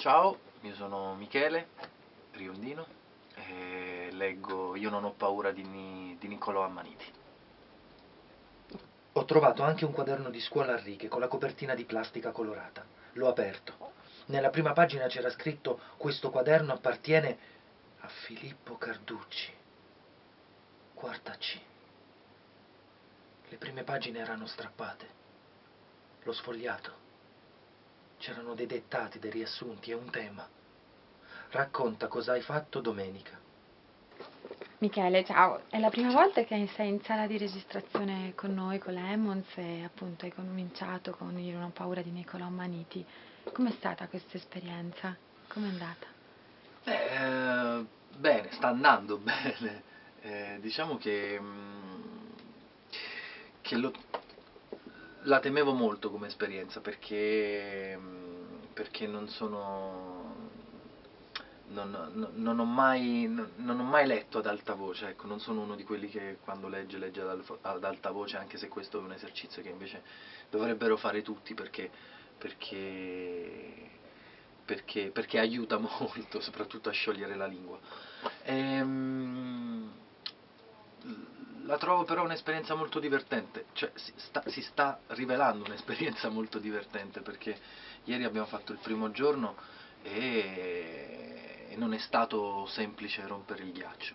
Ciao, io sono Michele Riondino e leggo Io non ho paura di, Ni- di Niccolò Ammaniti. Ho trovato anche un quaderno di scuola a righe con la copertina di plastica colorata. L'ho aperto. Nella prima pagina c'era scritto questo quaderno appartiene a Filippo Carducci. Quarta C. Le prime pagine erano strappate. L'ho sfogliato. C'erano dei dettati, dei riassunti e un tema. Racconta cosa hai fatto domenica. Michele, ciao, è la prima volta che sei in sala di registrazione con noi, con la Emmons e appunto hai cominciato con Io non ho paura di Nicolò Maniti. Com'è stata questa esperienza? Com'è andata? Beh, eh, bene, sta andando bene. Eh, diciamo che, mm, che lo, la temevo molto come esperienza perché, mm, perché non sono... Non, non- ho mai, non, ho mai letto ad alta voce, ecco, non sono uno di quelli che quando legge legge ad alta voce, anche se questo è un esercizio che invece dovrebbero fare tutti perché, perché, perché, perché aiuta molto, soprattutto a sciogliere la lingua. Ehm, la trovo però un'esperienza molto divertente, cioè si sta, si sta rivelando un'esperienza molto divertente perché ieri abbiamo fatto il primo giorno e, e non è stato semplice rompere il ghiaccio.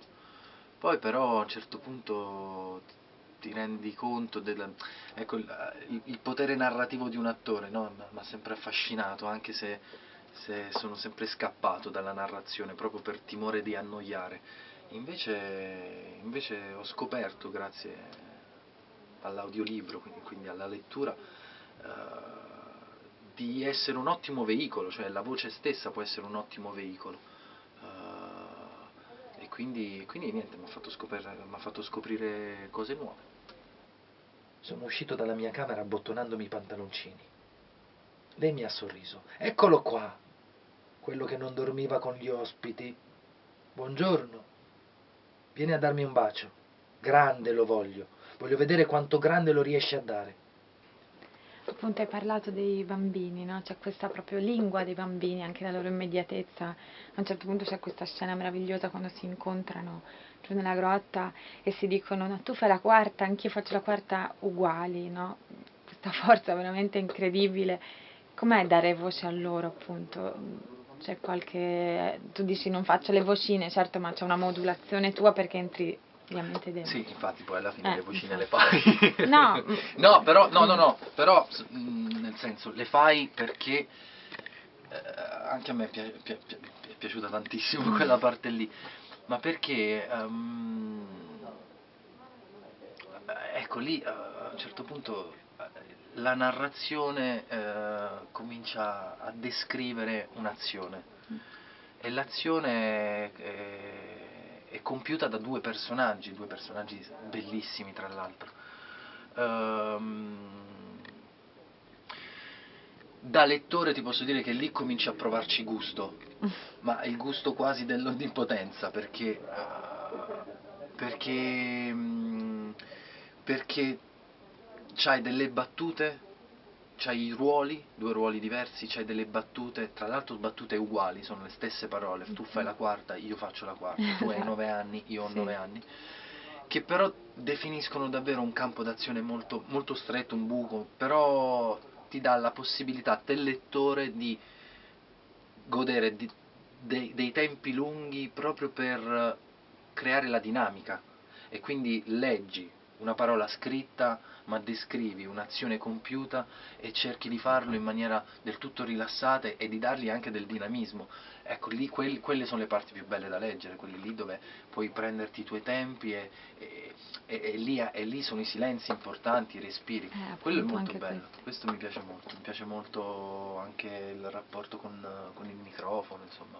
Poi però a un certo punto ti rendi conto del ecco, il, il- potere narrativo di un attore, no? Mi ha sempre affascinato, anche se, se sono sempre scappato dalla narrazione proprio per timore di annoiare. Invece, invece ho scoperto, grazie all'audiolibro, quindi, quindi alla lettura, eh, di essere un ottimo veicolo, cioè la voce stessa può essere un ottimo veicolo. Eh, e quindi, quindi niente, mi ha fatto, fatto scoprire cose nuove. Sono uscito dalla mia camera abbottonandomi i pantaloncini. Lei mi ha sorriso. Eccolo qua, quello che non dormiva con gli ospiti. Buongiorno. Vieni a darmi un bacio. Grande lo voglio. Voglio vedere quanto grande lo riesci a dare. Appunto hai parlato dei bambini, no? C'è questa proprio lingua dei bambini, anche la loro immediatezza. A un certo punto c'è questa scena meravigliosa quando si incontrano giù nella grotta e si dicono no, tu fai la quarta, anch'io faccio la quarta uguali, no? Questa forza veramente incredibile. Com'è dare voce a loro, appunto? C'è qualche... tu dici non faccio le vocine, certo, ma c'è una modulazione tua perché entri ovviamente dentro. Sì, infatti poi alla fine Eh, le vocine le fai. No. no, però, no, no, no, però, mm, nel senso, le fai perché eh, anche a me è, pia- pia- pia- è piaciuta tantissimo quella parte lì, ma perché, eh, ecco lì, a un certo punto, la narrazione eh, comincia a descrivere un'azione e l'azione è, è compiuta da due personaggi, due personaggi bellissimi tra l'altro. Ehm, da lettore ti posso dire che lì cominci a provarci gusto, ma il gusto quasi dell'onnipotenza, perché, perché, mm, perché c'hai delle battute, c'hai i ruoli, due ruoli diversi, c'hai delle battute, tra l'altro battute uguali, sono le stesse parole, tu fai la quarta, io faccio la quarta, tu hai nove anni, io ho Sì. nove anni, che però definiscono davvero un campo d'azione molto, molto stretto, un buco, però ti dà la possibilità del lettore di godere di- dei, dei tempi lunghi proprio per creare la dinamica e quindi leggi una parola scritta ma descrivi un'azione compiuta e cerchi di farlo in maniera del tutto rilassata e di dargli anche del dinamismo. Ecco, lì quel- quelle sono le parti più belle da leggere, quelle lì dove puoi prenderti i tuoi tempi e, e- e- e lì, e lì sono i silenzi importanti, i respiri. Eh, Quello è molto bello, questo. questo mi piace molto, mi piace molto anche il rapporto con, con il microfono, insomma,